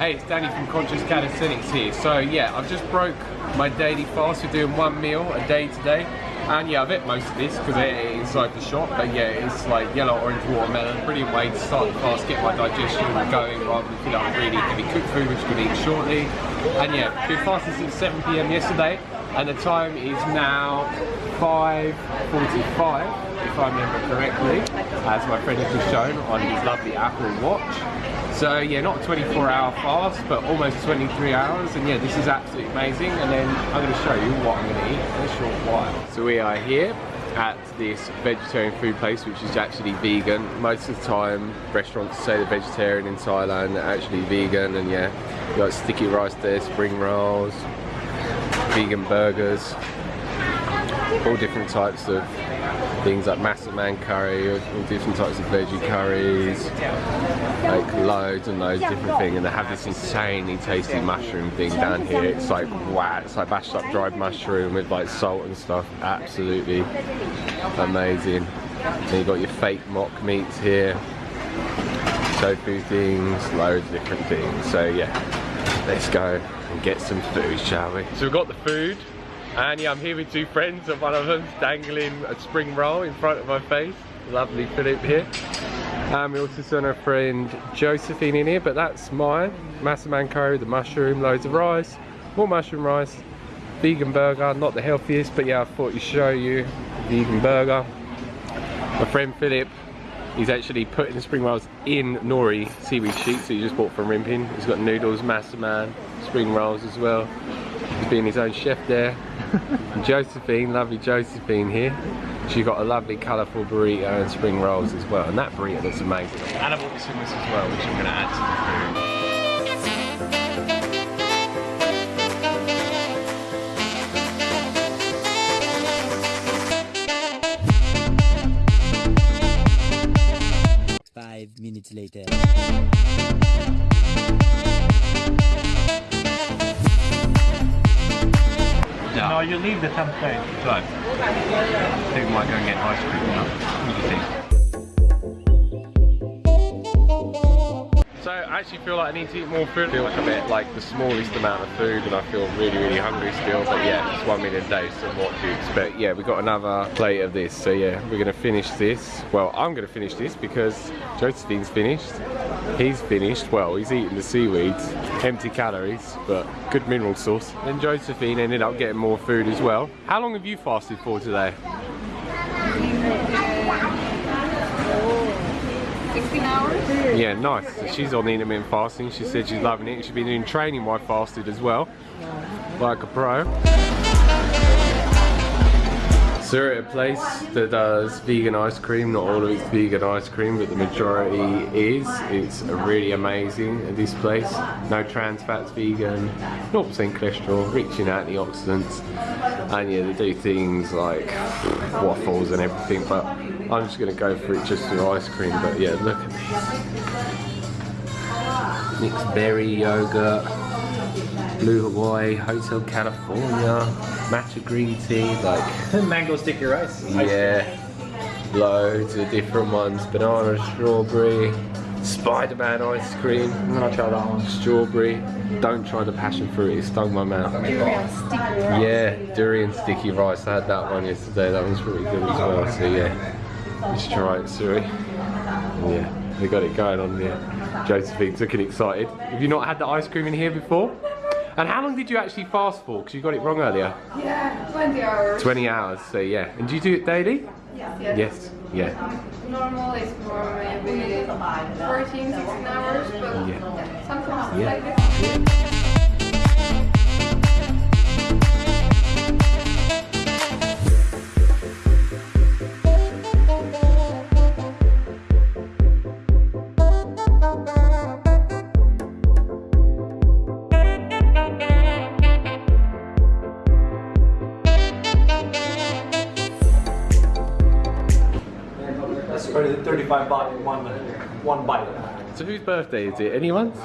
Hey, it's Danny from Conscious Calisthenics here. So yeah, I've just broke my daily fast. We're doing one meal a day today. And yeah, I've ate most of this because it is inside the shop. But yeah, it's like yellow orange watermelon. Brilliant way to start the fast, get my digestion going rather than feel like really heavy cooked food, which we'll eat shortly. And yeah, been fasting since 7 p.m. yesterday. And the time is now 5.45, if I remember correctly, as my friend has just shown on his lovely Apple Watch. So yeah, not a 24 hour fast, but almost 23 hours. And yeah, this is absolutely amazing. And then I'm gonna show you what I'm gonna eat in a short while. So we are here at this vegetarian food place, which is actually vegan. Most of the time, restaurants say they're vegetarian in Thailand, they're actually vegan. And yeah, you got sticky rice there, spring rolls, vegan burgers, all different types of things like Massaman curry, all different types of veggie curries, like loads and loads of different things. And they have this insanely tasty mushroom thing down here. It's like wow, it's like bashed up dried mushroom with like salt and stuff. Absolutely amazing. Then you got your fake mock meats here, tofu things, loads of different things. So yeah, let's go and get some food, shall we? So we've got the food. And yeah, I'm here with two friends and one of them's dangling a spring roll in front of my face. Lovely Philip here. And we also sent our friend Josephine in here, but that's mine. Massaman curry, the mushroom, loads of rice, more mushroom rice, vegan burger, not the healthiest, but yeah, I thought to show you vegan burger. My friend Philip, he's actually putting the spring rolls in nori seaweed sheets that he just bought from Rimping. He's got noodles, massaman, spring rolls as well. He's being his own chef there. Josephine, lovely Josephine here. She got a lovely colourful burrito and spring rolls as well. And that burrito looks amazing. And I've bought this hummus as well, which I'm going to add to the food. Five minutes later. No, you leave the template. So, I think we might go and get ice cream now. What do you think? Actually feel like I need to eat more food. I feel like I'm at like the smallest amount of food and I feel really, really hungry still. But yeah, it's one meal a day, so what to expect. Yeah, we got another plate of this. So yeah, we're gonna finish this. Well, I'm gonna finish this because Josephine's finished. He's finished. Well, he's eating the seaweeds. Empty calories, but good mineral source. Then Josephine ended up getting more food as well. How long have you fasted for today? 16 hours? Yeah, nice. She's on intermittent fasting. She said she's loving it. She's been doing training while fasted as well, like a pro. So we're at a place that does vegan ice cream. Not all of it's vegan ice cream, but the majority is. It's really amazing at this place. No trans fats, vegan, 0% cholesterol, rich in antioxidants. And yeah, they do things like waffles and everything, but I'm just gonna go for it just through ice cream. But yeah, look at this. Mixed berry yogurt, Blue Hawaii, Hotel California, matcha green tea, like Mango sticky rice. yeah, loads of different ones. Banana, strawberry, Spider-Man ice cream, I'm gonna try that one. strawberry. Don't try the passion fruit, it stung my mouth. Durian sticky rice. Yeah, durian sticky rice. I had that one yesterday. That one's pretty good as well. So yeah, let's try it, Suri. Yeah, they got it going on there. Josephine's looking excited. Have you not had the ice cream in here before? And how long did you actually fast for? Because you got it wrong earlier. Yeah, 20 hours. 20 hours. So yeah. And do you do it daily? Yes. Yes. Yeah. Normal is for maybe 14, 16 hours, but Yeah. sometimes Yeah. like this. 35 baht one, one bite. So whose birthday is it? Anyone's?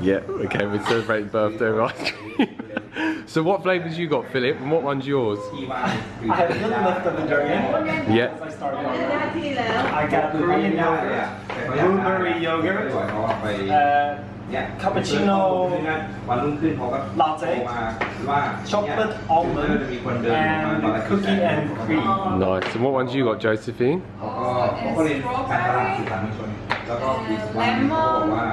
Yeah. Okay, we're celebrating birthday with ice cream. so what flavours you got, Philip? And what one's yours? I had a little left of the durian. Yeah. I started on I got Korean yogurt, blueberry yogurt, uh, เนี่ย Cappuccino วันรุ่งขึ้นเขาก็ Latte โทรมาว่า chocolate เนี่ย almond จะมีคนเดินมาตอนแรก and cookie and cream. Nice. And what ones you got, Josephine? เขาก็เขาก็เรียนการตลาดสื่อสารมวลชน แล้วก็อีกวันหนึ่งเขาบอกว่า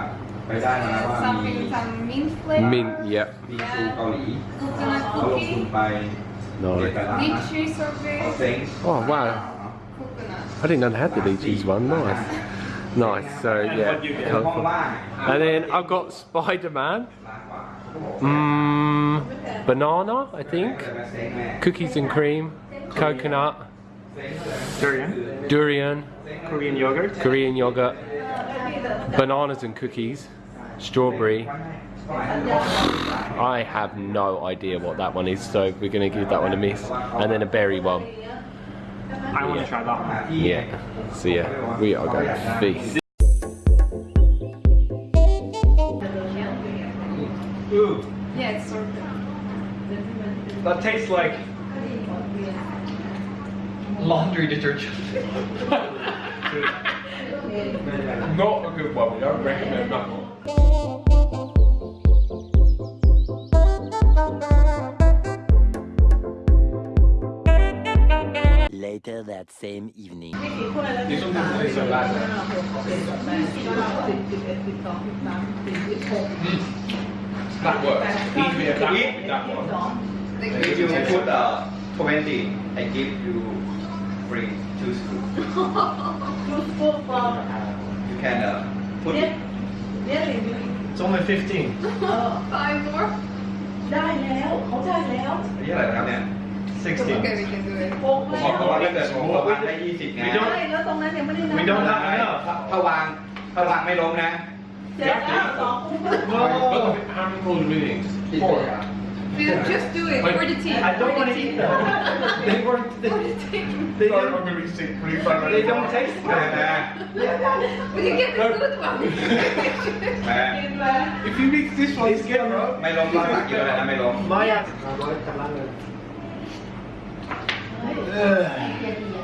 ไปได้มาว่ามี something some mint flavor. Mint. Yep. มีครูเกาหลี Coconut เขาลงทุน cookie. ไปเรียนตลาด Lychee เขา sorbet. เซ็ง Oh wow. Coconut. I didn't know they had the lychees one. Nice. Nice, so yeah. And then I've got Spider-Man. Mmm. banana, I think. Cookies and cream. Coconut. Durian. Durian. Korean yogurt. Korean yogurt. Bananas and cookies. Strawberry. I have no idea what that one is, so we're going to give that one a miss. And then a berry one. I want to try that one. Yeah. So yeah, we are going to feast. Ooh, Yeah, it's sorbet. that tastes like laundry detergent. Not a good one. We don't recommend that one. Later that same evening. This one doesn't taste so bad. That works. Eat me a that one with that one. If you put uh, 20, I give you free two scoops. You can uh, put it. It's only 15. Five more. ได้แล้ว เขาได้แล้ว อันนี้อะไรนะครับเนี่ย 16. Okay, we can do it. โกงเพแล้วราะว่าถ้าเกิดผมวางได้20ไง We don't- ใช่แล้วตรงนั้นยังไม่ได้นับ We don't have ถ้า enough. ถ้าวางถ้าวางไม่ล้มนะเสร็จแล้วสองคู่ How many calls meetings? Four. We just do it for the team. I don't for want the to eat team. them. They weren't. They, they don't. gonna be sick pretty They don't taste แต่ good. นะ But you get the good one. แม่กินไป If you mix this one together, ไม่ล้มก็ตักเยอะเลยนะไม่ล้ม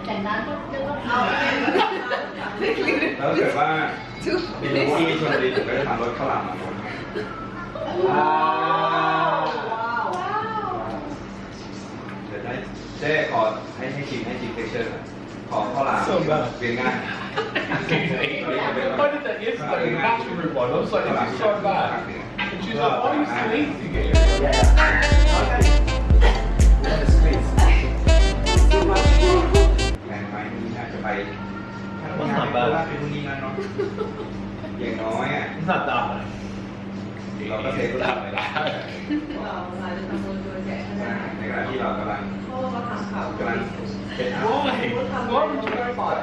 แต่น้ำก็เอาแล้วเกิดว่ามีลูกที่ชนบุรีผมก็จะทำรถข้าวหลามมาว้าวเดี๋ยวได้เจ๊ขอให้ให้ชิมให้ชิมเทคเชอร์ขอข้าวหลามเรียนง่าย Why did that yesterday? The bachelor one. I was like, this is so bad. And she was like, why? แผนไว้ที่อาจจะไปถ้าทำงานว่าเป็นคนนี้นะเนาะอย่างน้อยอะสัตว์ดำเลยเราก็เซฟตับเวลาเราเราจะทำโดยแจกในการที่เรากำลังกำลังเป็นอาวโอ้ยโอ้ยปอด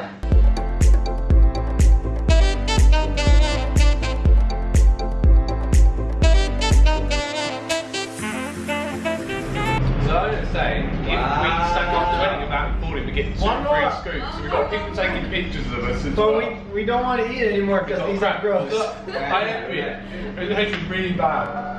pictures of us. As well. But we, we don't want to eat anymore because oh, these crap. are gross. I am it. It tastes really bad.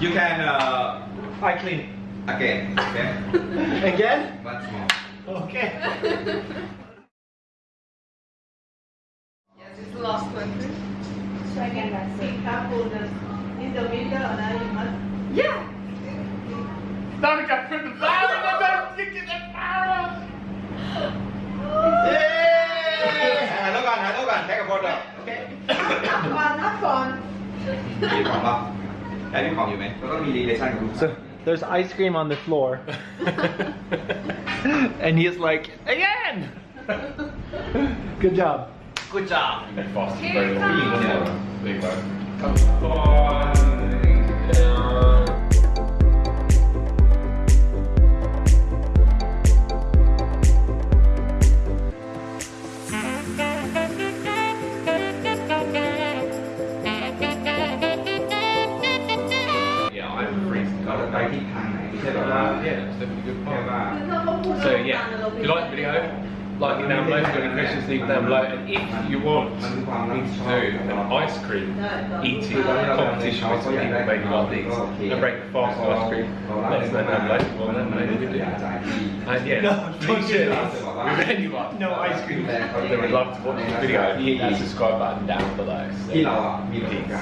You can, uh, I clean. Again, okay? Again? Once more. Okay. yes, it's the last one. So I can see couple in the middle and I must. Yeah. Got put the fire that fire Hello, hello. Take a photo. Okay. Not fun. So there's ice cream on the floor. and he's like, again! Good job. Good job. Like it down below, if you've got any questions, leave them down below. And if you want me to do an ice cream eating competition with some people maybe like these, and break the fast ice cream, let us know down below. Well, then maybe we can do that. And yeah, No, please share don't this. with anyone. No ice cream. They would love to watch this video. Hit that subscribe button down below. ที่เ